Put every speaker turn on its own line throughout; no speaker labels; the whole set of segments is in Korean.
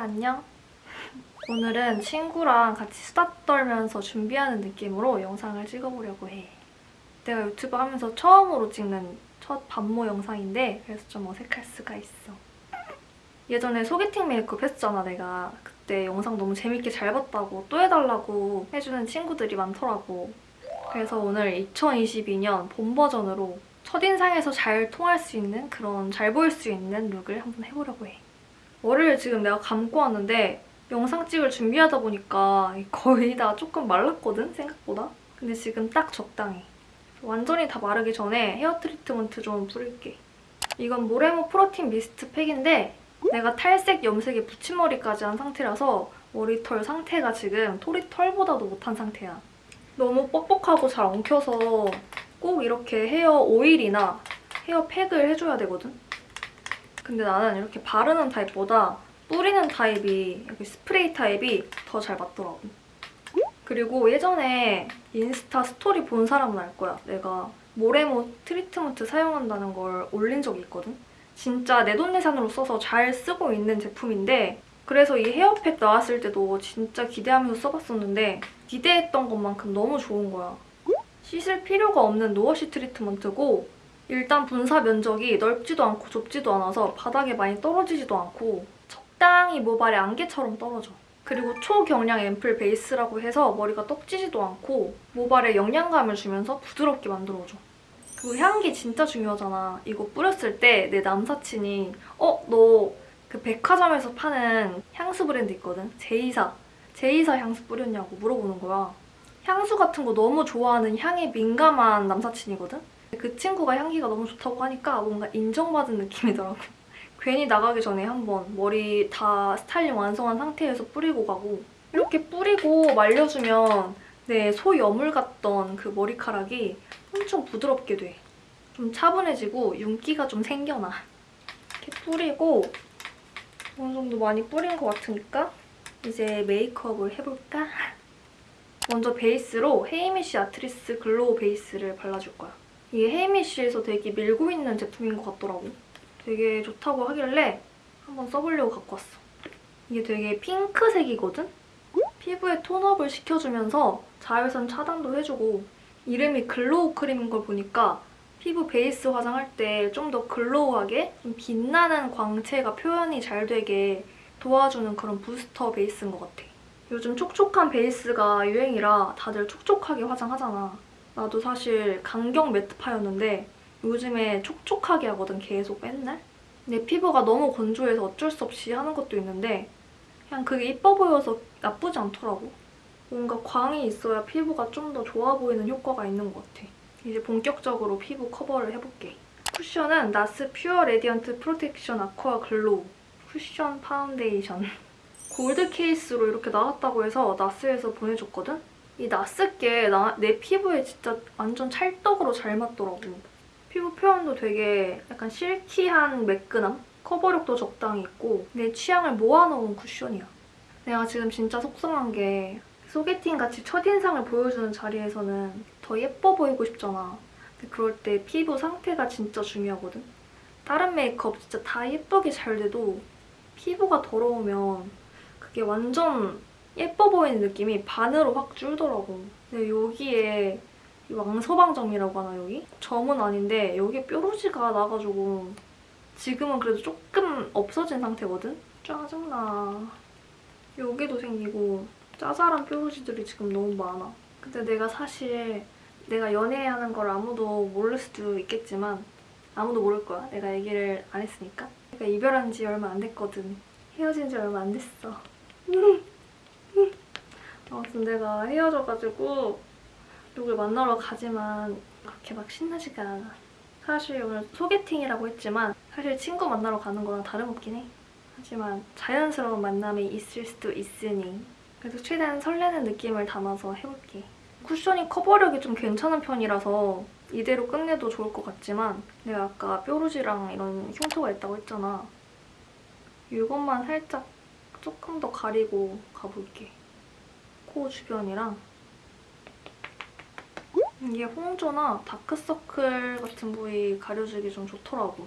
안녕. 오늘은 친구랑 같이 수다 떨면서 준비하는 느낌으로 영상을 찍어보려고 해. 내가 유튜브 하면서 처음으로 찍는 첫 반모 영상인데 그래서 좀 어색할 수가 있어. 예전에 소개팅 메이크업 했잖아 내가. 그때 영상 너무 재밌게 잘 봤다고 또 해달라고 해주는 친구들이 많더라고. 그래서 오늘 2022년 봄 버전으로 첫인상에서 잘 통할 수 있는 그런 잘 보일 수 있는 look을 한번 해보려고 해. 머리를 지금 내가 감고 왔는데 영상 찍을 준비하다 보니까 거의 다 조금 말랐거든 생각보다. 근데 지금 딱 적당해 완전히 다 마르기 전에 헤어 트리트먼트 좀 뿌릴게. 이건 모레모 프로틴 미스트 팩인데 내가 탈색 염색에 붙임머리까지 한 상태라서 머리털 상태가 지금 토리털보다도 못한 상태야. 너무 뻑뻑하고 잘 엉켜서 꼭 이렇게 헤어 오일이나 헤어 팩을 해줘야 되거든 근데 나는 이렇게 바르는 타입보다 뿌리는 타입이 여기 스프레이 타입이 더 잘 맞더라고. 그리고 예전에 인스타 스토리 본 사람은 알 거야. 내가 모레모 트리트먼트 사용한다는 걸 올린 적이 있거든. 진짜 내돈내산으로 써서 잘 쓰고 있는 제품인데 그래서 이 헤어팩 나왔을 때도 진짜 기대하면서 써봤었는데 기대했던 것만큼 너무 좋은 거야. 씻을 필요가 없는 노워시 트리트먼트고 일단 분사 면적이 넓지도 않고 좁지도 않아서 바닥에 많이 떨어지지도 않고 적당히 모발에 안개처럼 떨어져. 그리고 초경량 앰플 베이스라고 해서 머리가 떡지지도 않고 모발에 영양감을 주면서 부드럽게 만들어줘. 그리고 향기 진짜 중요하잖아. 이거 뿌렸을 때 내 남사친이 어? 너 그 백화점에서 파는 향수 브랜드 있거든? 제이사. 제이사 향수 뿌렸냐고 물어보는 거야. 향수 같은 거 너무 좋아하는 향에 민감한 남사친이거든? 그 친구가 향기가 너무 좋다고 하니까 뭔가 인정받은 느낌이더라고. 괜히 나가기 전에 한번 머리 다 스타일링 완성한 상태에서 뿌리고 가고 이렇게 뿌리고 말려주면 내 소여물 같던 그 머리카락이 엄청 부드럽게 돼. 좀 차분해지고 윤기가 좀 생겨나. 이렇게 뿌리고 어느 정도 많이 뿌린 것 같으니까 이제 메이크업을 해볼까? 먼저 베이스로 heimish Artless Glow Base를 발라줄 거야. 이게 heimish에서 되게 밀고 있는 제품인 것 같더라고. 되게 좋다고 하길래 한번 써보려고 갖고 왔어. 이게 되게 핑크색이거든? 피부에 tone up을 시켜주면서 자외선 차단도 해주고 이름이 glow 크림인 걸 보니까 피부 베이스 화장할 때 좀 더 glow하게 좀 빛나는 광채가 표현이 잘 되게 도와주는 그런 부스터 베이스인 것 같아. 요즘 촉촉한 베이스가 유행이라 다들 촉촉하게 화장하잖아. 나도 사실 강경 매트파였는데 요즘에 촉촉하게 하거든, 계속 맨날. 내 피부가 너무 건조해서 어쩔 수 없이 하는 것도 있는데 그냥 그게 이뻐 보여서 나쁘지 않더라고. 뭔가 광이 있어야 피부가 좀 더 좋아 보이는 효과가 있는 것 같아. 이제 본격적으로 피부 커버를 해볼게. 쿠션은 NARS Pure Radiant Protection Aqua Glow Cushion Foundation. 골드 케이스로 이렇게 나왔다고 해서 NARS에서 보내줬거든? 이 NARS께 나, 내 피부에 진짜 완전 찰떡으로 잘 맞더라고. 피부 표현도 되게 약간 silky한 매끈함? 커버력도 적당히 있고 내 취향을 모아놓은 쿠션이야. 내가 지금 진짜 속상한 게 소개팅같이 첫인상을 보여주는 자리에서는 더 예뻐 보이고 싶잖아. 근데 그럴 때 피부 상태가 진짜 중요하거든? 다른 메이크업 진짜 다 예쁘게 잘 돼도 피부가 더러우면 그게 완전 예뻐 보이는 느낌이 반으로 확 줄더라고. 근데 여기에 이 왕서방점이라고 하나 여기? 점은 아닌데 여기에 뾰루지가 나가지고 지금은 그래도 조금 없어진 상태거든? 짜증나. 여기도 생기고 짜잘한 뾰루지들이 지금 너무 많아. 근데 내가 사실 내가 연애하는 걸 아무도 모를 수도 있겠지만 아무도 모를 거야. 내가 얘기를 안 했으니까. 내가 이별한 지 얼마 안 됐거든. 헤어진 지 얼마 안 됐어. 아무튼 내가 헤어져가지고 누굴 만나러 가지만 그렇게 막 신나지가 않아. 사실 오늘 소개팅이라고 했지만 사실 친구 만나러 가는 거랑 다름없긴 해. 하지만 자연스러운 만남이 있을 수도 있으니 그래도 최대한 설레는 느낌을 담아서 해볼게. 쿠션이 커버력이 좀 괜찮은 편이라서 이대로 끝내도 좋을 것 같지만 내가 아까 뾰루지랑 이런 흉터가 있다고 했잖아. 이것만 살짝 조금 더 가리고 가볼게. 코 주변이랑 이게 홍조나 다크서클 같은 부위 가려주기 좀 좋더라고.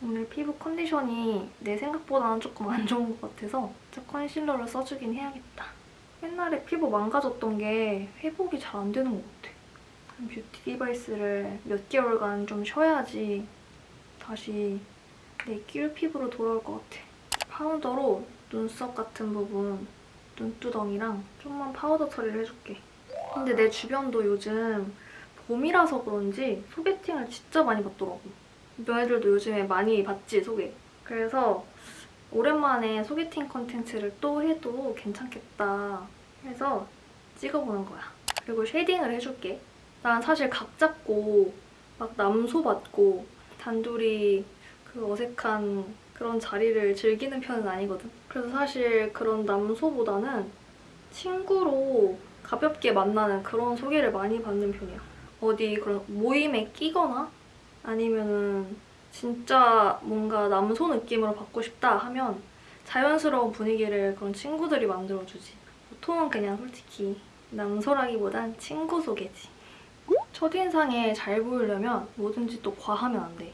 오늘 피부 컨디션이 내 생각보다는 조금 안 좋은 것 같아서 컨실러를 써주긴 해야겠다. 옛날에 피부 망가졌던 게 회복이 잘 안 되는 것 같아. beauty device를 몇 개월간 좀 쉬어야지 다시 내 꿀 피부로 돌아올 것 같아. 파우더로 눈썹 같은 부분, 눈두덩이랑 좀만 파우더 처리를 해줄게. 근데 내 주변도 요즘 봄이라서 그런지 소개팅을 진짜 많이 받더라고. 너희들도 요즘에 많이 봤지, 소개? 그래서 오랜만에 소개팅 컨텐츠를 또 해도 괜찮겠다 해서 찍어보는 거야. 그리고 shading을 해줄게. 난 사실 각 잡고 막 남소 받고 단둘이 그 어색한 그런 자리를 즐기는 편은 아니거든. 그래서 사실 그런 남소보다는 친구로 가볍게 만나는 그런 소개를 많이 받는 편이야. 어디 그런 모임에 끼거나 아니면은 진짜 뭔가 남소 느낌으로 받고 싶다 하면 자연스러운 분위기를 그런 친구들이 만들어주지. 보통은 그냥 솔직히 남소라기보단 친구 소개지. 첫인상에 잘 보이려면 뭐든지 또 과하면 안 돼.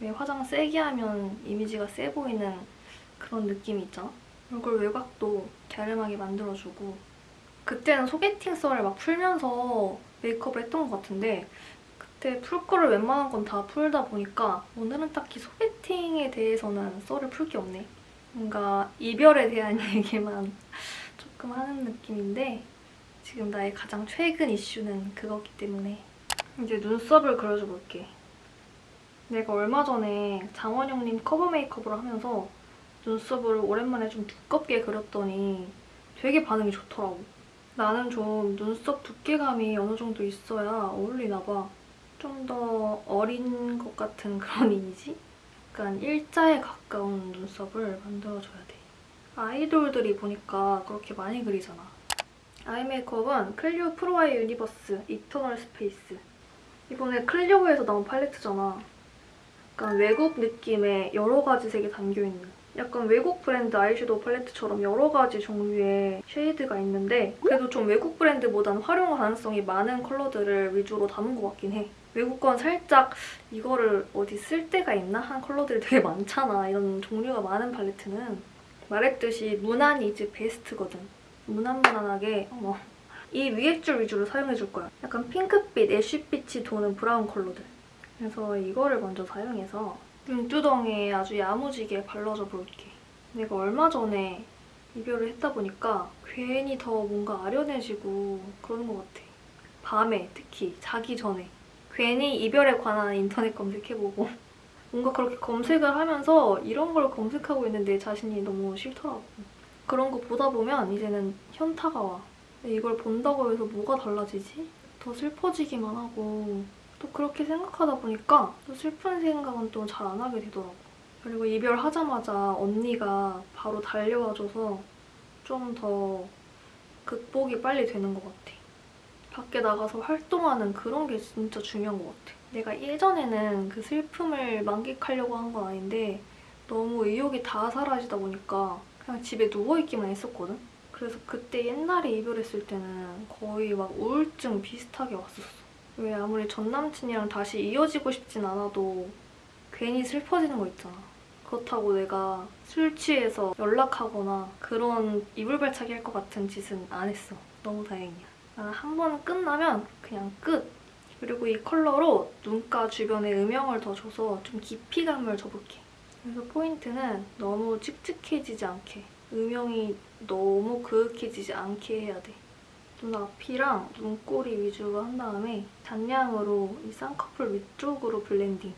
왜 화장 세게 하면 이미지가 세 보이는 그런 느낌이 있잖아? 얼굴 외곽도 갸름하게 만들어주고 그때는 소개팅 썰을 막 풀면서 메이크업을 했던 것 같은데 그때 풀 거를 웬만한 건 다 풀다 보니까 오늘은 딱히 소개팅에 대해서는 썰을 풀 게 없네. 뭔가 이별에 대한 얘기만 조금 하는 느낌인데 지금 나의 가장 최근 이슈는 그거기 때문에 이제 눈썹을 그려줘 볼게. 내가 얼마 전에 장원영님 커버 메이크업을 하면서 눈썹을 오랜만에 좀 두껍게 그렸더니 되게 반응이 좋더라고. 나는 좀 눈썹 두께감이 어느 정도 있어야 어울리나 봐. 좀 더 어린 것 같은 그런 이미지? 약간 일자에 가까운 눈썹을 만들어줘야 돼. 아이돌들이 보니까 그렇게 많이 그리잖아. eye 메이크업은 CLIO Pro Eye Universe Eternal Space. 이번에 CLIO에서 나온 팔레트잖아. 약간 외국 느낌의 여러 가지 색이 담겨있는 약간 외국 브랜드 아이섀도우 팔레트처럼 여러 가지 종류의 shade가 있는데 그래도 좀 외국 브랜드보다는 활용 가능성이 많은 컬러들을 위주로 담은 것 같긴 해. 외국 건 살짝 이거를 어디 쓸 데가 있나? 한 컬러들이 되게 많잖아. 이런 종류가 많은 팔레트는. 말했듯이 무난 이 즈 베스트거든. 무난무난하게 어머 이 위에 줄 위주로 사용해줄 거야. 약간 핑크빛, 애쉬빛이 도는 브라운 컬러들. 그래서 이거를 먼저 사용해서 눈두덩이에 아주 야무지게 발라줘 볼게. 내가 얼마 전에 이별을 했다 보니까 괜히 더 뭔가 아련해지고 그러는 것 같아. 밤에 특히 자기 전에 괜히 이별에 관한 인터넷 검색해보고 뭔가 그렇게 검색을 하면서 이런 걸 검색하고 있는 내 자신이 너무 싫더라고. 그런 거 보다 보면 이제는 현타가 와. 이걸 본다고 해서 뭐가 달라지지? 더 슬퍼지기만 하고 또 그렇게 생각하다 보니까 또 슬픈 생각은 또 잘 안 하게 되더라고. 그리고 이별하자마자 언니가 바로 달려와줘서 좀 더 극복이 빨리 되는 것 같아. 밖에 나가서 활동하는 그런 게 진짜 중요한 것 같아. 내가 예전에는 그 슬픔을 만끽하려고 한 건 아닌데 너무 의욕이 다 사라지다 보니까 그냥 집에 누워있기만 했었거든? 그래서 그때 옛날에 이별했을 때는 거의 막 우울증 비슷하게 왔었어. 왜 아무리 전 남친이랑 다시 이어지고 싶진 않아도 괜히 슬퍼지는 거 있잖아. 그렇다고 내가 술 취해서 연락하거나 그런 이불발차기 할 것 같은 짓은 안 했어. 너무 다행이야. 나는 한번 끝나면 그냥 끝. 그리고 이 컬러로 눈가 주변에 음영을 더 줘서 좀 깊이감을 줘볼게. 그래서 포인트는 너무 칙칙해지지 않게 음영이 너무 그윽해지지 않게 해야 돼. 눈 앞이랑 눈꼬리 위주로 한 다음에 잔량으로 이 쌍꺼풀 위쪽으로 블렌딩.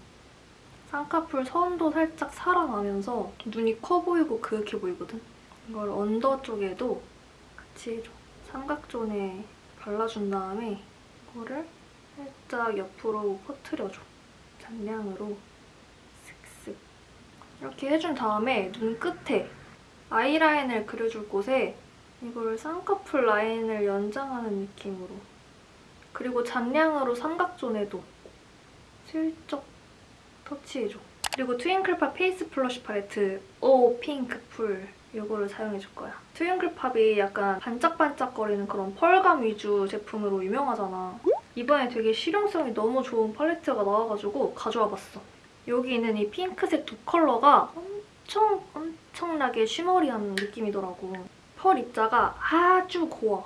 쌍꺼풀 선도 살짝 살아나면서 눈이 커 보이고 그윽해 보이거든? 이걸 under 쪽에도 같이. 삼각zone에 발라준 다음에 이거를 살짝 옆으로 퍼트려줘. 잔량으로 슥슥. 이렇게 해준 다음에 눈 끝에 아이라인을 그려줄 곳에 이걸 쌍꺼풀 라인을 연장하는 느낌으로 그리고 잔량으로 삼각zone에도 슬쩍 터치해줘. 그리고 트윙클팝 페이스 플러쉬 팔레트 오 핑크풀 이거를 사용해줄 거야. 트윙클팝이 약간 반짝반짝거리는 그런 펄감 위주 제품으로 유명하잖아. 이번에 되게 실용성이 너무 좋은 팔레트가 나와가지고 가져와 봤어. 여기 있는 이 핑크색 두 컬러가 엄청 엄청나게 shimmery한 느낌이더라고. 펄 입자가 아주 고와.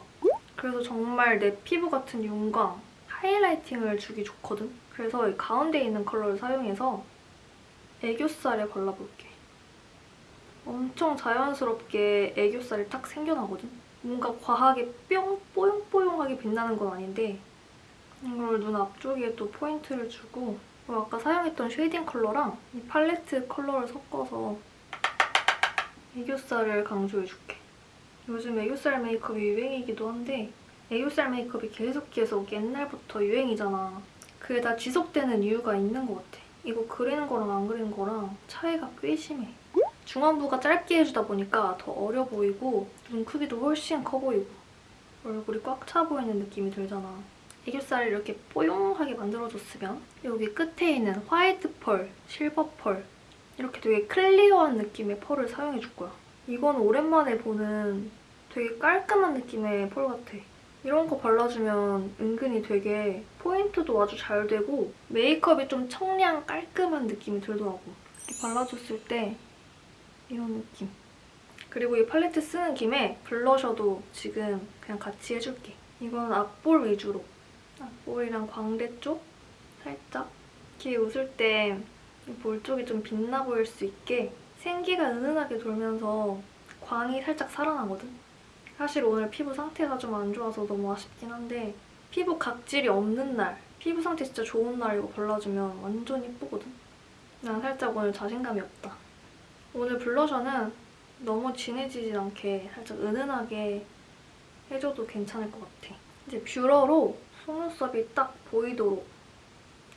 그래서 정말 내 피부 같은 윤광, highlighting을 주기 좋거든? 그래서 이 가운데 있는 컬러를 사용해서 애교살에 발라볼게. 엄청 자연스럽게 애교살이 딱 생겨나거든? 뭔가 과하게 뿅 뽀용뽀용하게 빛나는 건 아닌데 이걸 눈 앞쪽에 또 포인트를 주고 그리고 아까 사용했던 shading 컬러랑 이 팔레트 컬러를 섞어서 애교살을 강조해줄게. 요즘 애교살 메이크업이 유행이기도 한데 애교살 메이크업이 계속 계속 옛날부터 유행이잖아. 그게 다 지속되는 이유가 있는 것 같아. 이거 그리는 거랑 안 그리는 거랑 차이가 꽤 심해. 중안부가 짧게 해주다 보니까 더 어려 보이고 눈 크기도 훨씬 커 보이고 얼굴이 꽉 차 보이는 느낌이 들잖아. 애교살을 이렇게 뽀용하게 만들어줬으면 여기 끝에 있는 화이트 펄, 실버 펄 이렇게 되게 clear한 느낌의 펄을 사용해줄 거야. 이건 오랜만에 보는 되게 깔끔한 느낌의 펄 같아. 이런 거 발라주면 은근히 되게 포인트도 아주 잘 되고 메이크업이 좀 청량 깔끔한 느낌이 들더라고. 이렇게 발라줬을 때 이런 느낌. 그리고 이 팔레트 쓰는 김에 blusher도 지금 그냥 같이 해줄게. 이건 앞볼 위주로. 앞볼이랑 광대 쪽 살짝. 이렇게 웃을 때 볼 쪽이 좀 빛나 보일 수 있게 생기가 은은하게 돌면서 광이 살짝 살아나거든? 사실 오늘 피부 상태가 좀 안 좋아서 너무 아쉽긴 한데 피부 각질이 없는 날, 피부 상태 진짜 좋은 날 이거 발라주면 완전 예쁘거든? 난 살짝 오늘 자신감이 없다. 오늘 블러셔는 너무 진해지진 않게 살짝 은은하게 해줘도 괜찮을 것 같아. 이제 뷰러로 속눈썹이 딱 보이도록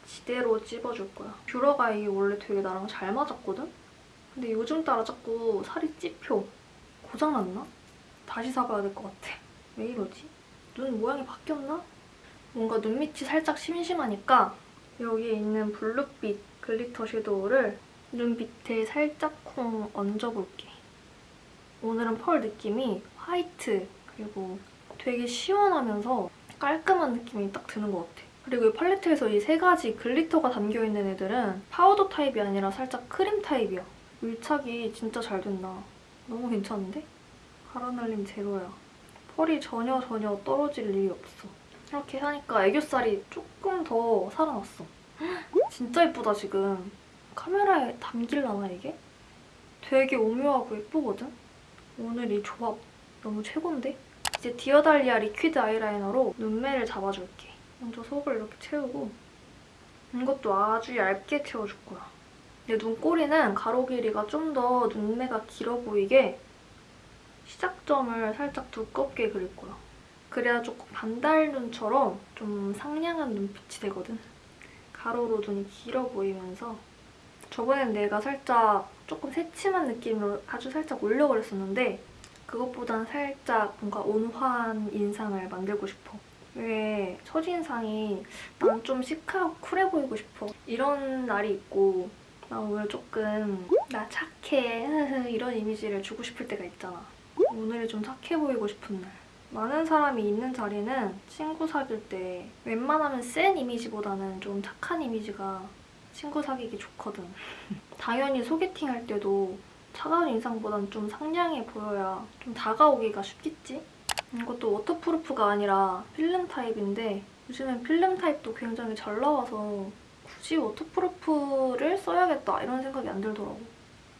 지대로 찝어줄 거야. 뷰러가 이게 원래 되게 나랑 잘 맞았거든? 근데 요즘 따라 자꾸 살이 찝혀. 고장났나? 다시 사봐야 될 것 같아. 왜 이러지? 눈 모양이 바뀌었나? 뭔가 눈 밑이 살짝 심심하니까 여기에 있는 블루빛 glitter 섀도우를 눈 밑에 살짝쿵 얹어볼게. 오늘은 펄 느낌이 화이트 그리고 되게 시원하면서 깔끔한 느낌이 딱 드는 것 같아. 그리고 이 팔레트에서 이 세 가지 glitter가 담겨있는 애들은 파우더 타입이 아니라 살짝 크림 타입이야. 밀착이 진짜 잘 된다. 너무 괜찮은데? 가루날림 제로야. 펄이 전혀 전혀 떨어질 일이 없어. 이렇게 하니까 애교살이 조금 더 살아났어. 진짜 예쁘다 지금. 카메라에 담길라나 이게? 되게 오묘하고 예쁘거든? 오늘 이 조합 너무 최고인데? 이제 디어달리아 리퀴드 아이라이너로 눈매를 잡아줄게. 먼저 속을 이렇게 채우고 이것도 아주 얇게 채워줄 거야. 내 눈꼬리는 가로 길이가 좀 더 눈매가 길어 보이게 시작점을 살짝 두껍게 그릴 거야. 그래야 조금 반달 눈처럼 좀 상냥한 눈빛이 되거든. 가로로 눈이 길어 보이면서 저번엔 내가 살짝 조금 새침한 느낌으로 아주 살짝 올려 그랬었는데 그것보단 살짝 뭔가 온화한 인상을 만들고 싶어. 왜 첫인상이 난 좀 시크하고 쿨해 보이고 싶어. 이런 날이 있고 나 오늘 조금 나 착해 이런 이미지를 주고 싶을 때가 있잖아. 오늘이 좀 착해 보이고 싶은 날. 많은 사람이 있는 자리는 친구 사귈 때 웬만하면 센 이미지보다는 좀 착한 이미지가 친구 사귀기 좋거든. 당연히 소개팅 할 때도 차가운 인상보단 좀 상냥해 보여야 좀 다가오기가 쉽겠지? 이것도 waterproof가 아니라 필름 타입인데 요즘엔 필름 타입도 굉장히 잘 나와서 굳이 waterproof를 써야겠다 이런 생각이 안 들더라고.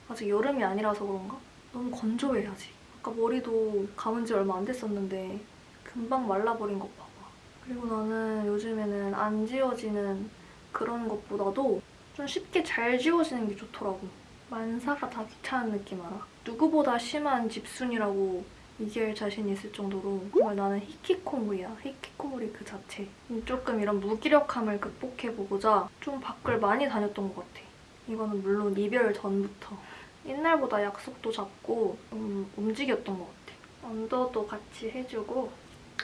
아직 여름이 아니라서 그런가? 너무 건조해 아직. 아까 머리도 감은 지 얼마 안 됐었는데 금방 말라버린 것 봐봐. 그리고 나는 요즘에는 안 지워지는 그런 것보다도 좀 쉽게 잘 지워지는 게 좋더라고. 만사가 다 귀찮은 느낌 알아? 누구보다 심한 집순이라고 얘기할 자신 있을 정도로 정말 나는 히키코모리야. 히키코모리 그 자체. 조금 이런 무기력함을 극복해보고자 좀 밖을 많이 다녔던 것 같아. 이거는 물론 이별 전부터. 옛날보다 약속도 잡고 좀 움직였던 것 같아. 언더도 같이 해주고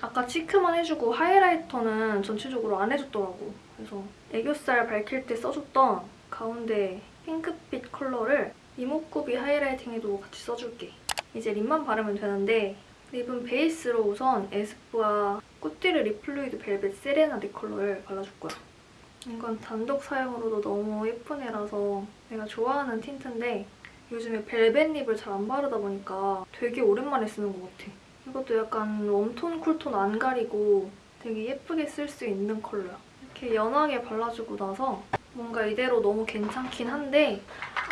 아까 cheek만 해주고 highlighter는 전체적으로 안 해줬더라고. 그래서 애교살 밝힐 때 써줬던 가운데 핑크빛 컬러를 이목구비 highlighting에도 같이 써줄게. 이제 lip만 바르면 되는데 lip은 베이스로 우선 에스쁘아 꾸뛰르 립 플루이드 벨벳 세레나데 컬러를 발라줄 거야. 이건 단독 사용으로도 너무 예쁜 애라서 내가 좋아하는 tint인데 요즘에 벨벳 lip을 잘 안 바르다 보니까 되게 오랜만에 쓰는 것 같아. 이것도 약간 warm tone, cool tone 안 가리고 되게 예쁘게 쓸 수 있는 컬러야. 이렇게 연하게 발라주고 나서 뭔가 이대로 너무 괜찮긴 한데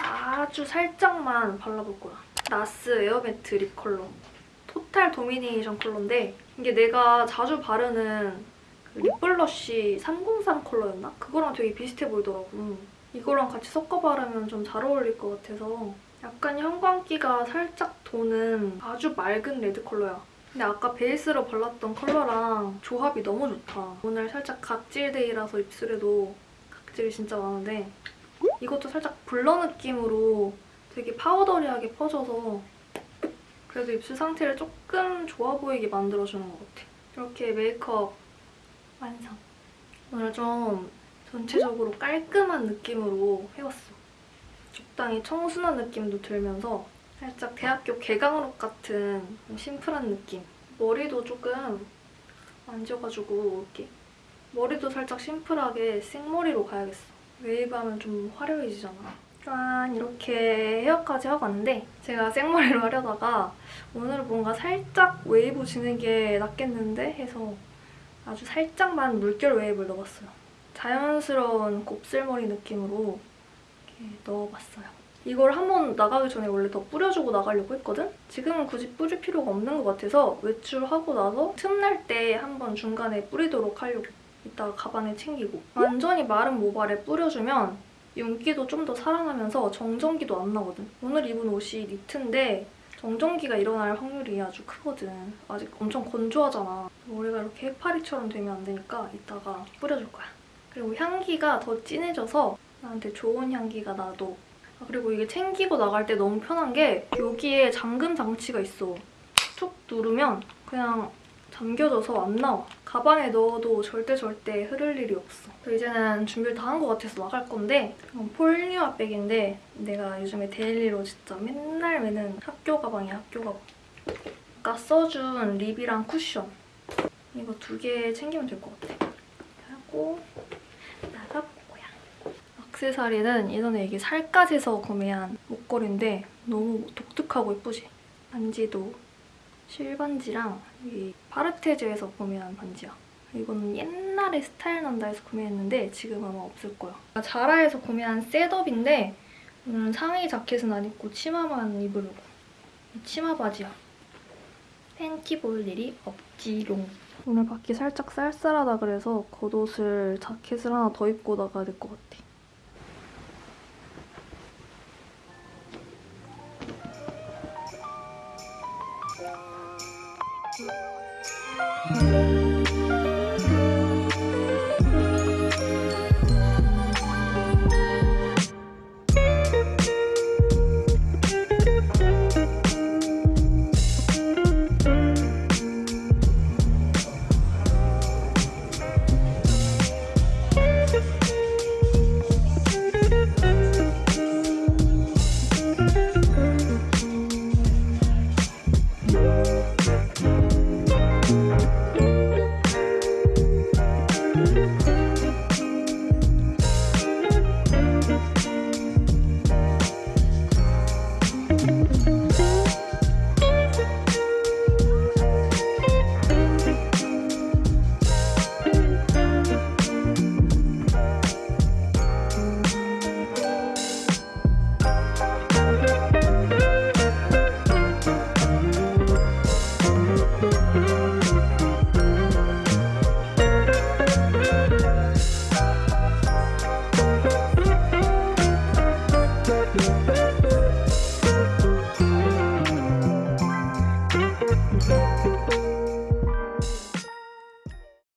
아주 살짝만 발라볼 거야. 나스 에어매트 립 컬러. 토탈 도미네이션 컬러인데 이게 내가 자주 바르는 그 립블러쉬 303 컬러였나? 그거랑 되게 비슷해 보이더라고. 이거랑 같이 섞어 바르면 좀 잘 어울릴 것 같아서 약간 형광기가 살짝 도는 아주 맑은 레드 컬러야. 근데 아까 베이스로 발랐던 컬러랑 조합이 너무 좋다. 오늘 살짝 각질day라서 입술에도 각질이 진짜 많은데 이것도 살짝 blur 느낌으로 되게 powdery하게 퍼져서 그래도 입술 상태를 조금 좋아 보이게 만들어주는 것 같아. 이렇게 메이크업 완성. 오늘 좀 전체적으로 깔끔한 느낌으로 해봤어. 적당히 청순한 느낌도 들면서 살짝 대학교 개강룩 같은 좀 심플한 느낌. 머리도 조금 만져가지고 이렇게 머리도 살짝 심플하게 생머리로 가야겠어. 웨이브 하면 좀 화려해지잖아. 짠! 이렇게 헤어까지 하고 왔는데 제가 생머리로 하려다가 오늘 뭔가 살짝 웨이브 지는 게 낫겠는데 해서 아주 살짝만 물결 웨이브를 넣어봤어요. 자연스러운 곱슬머리 느낌으로 이렇게 넣어봤어요. 이걸 한번 나가기 전에 원래 더 뿌려주고 나가려고 했거든? 지금은 굳이 뿌릴 필요가 없는 것 같아서 외출하고 나서 틈날 때 한번 중간에 뿌리도록 하려고. 이따가 가방에 챙기고. 완전히 마른 모발에 뿌려주면 윤기도 좀 더 살아나면서 정전기도 안 나거든. 오늘 입은 옷이 니트인데 정전기가 일어날 확률이 아주 크거든. 아직 엄청 건조하잖아. 머리가 이렇게 해파리처럼 되면 안 되니까 이따가 뿌려줄 거야. 그리고 향기가 더 진해져서 나한테 좋은 향기가 나도. 아, 그리고 이게 챙기고 나갈 때 너무 편한 게 여기에 잠금 장치가 있어. 툭 누르면 그냥 잠겨져서 안 나와. 가방에 넣어도 절대 절대 흐를 일이 없어. 이제는 준비를 다 한 것 같아서 나갈 건데 이건 폴리와 백인데 내가 요즘에 daily로 진짜 맨날 매는 학교 가방이야, 학교 가방. 아까 써준 립이랑 쿠션 이거 두 개 챙기면 될 것 같아. 하고 나가보고요. 액세서리는 예전에 이게 살까지서 구매한 목걸이인데 너무 독특하고 예쁘지? 반지도 실반지랑 이 파르테즈에서 구매한 반지야. 이거는 옛날에 스타일 난다에서 구매했는데 지금 아마 없을 거야. 자라에서 구매한 셋업인데 오늘은 상의 자켓은 안 입고 치마만 입으려고. 이 치마 바지야. 팬티 볼 일이 없지롱. 오늘 밖이 살짝 쌀쌀하다 그래서 겉옷을 자켓을 하나 더 입고 나가야 될 것 같아.